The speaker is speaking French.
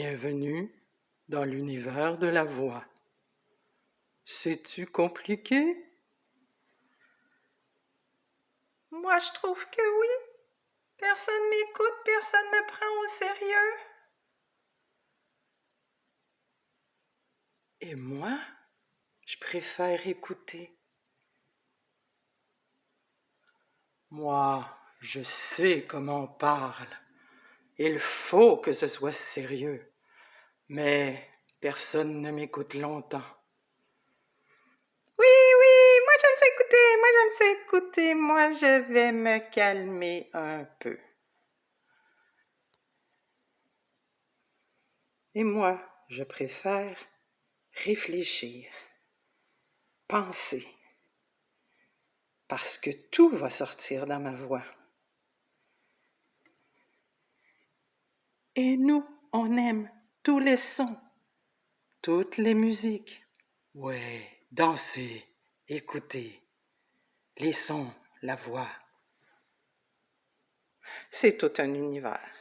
Bienvenue dans l'univers de la voix. C'est-tu compliqué? Moi, je trouve que oui. Personne m'écoute, personne me prend au sérieux. Et moi, je préfère écouter. Moi, je sais comment on parle. Il faut que ce soit sérieux. Mais personne ne m'écoute longtemps. Oui, oui, moi j'aime ça écouter, moi j'aime ça écouter, moi je vais me calmer un peu. Et moi, je préfère réfléchir, penser, parce que tout va sortir dans ma voix. Et nous, on aime tous les sons, toutes les musiques. Ouais, danser, écouter, les sons, la voix. C'est tout un univers.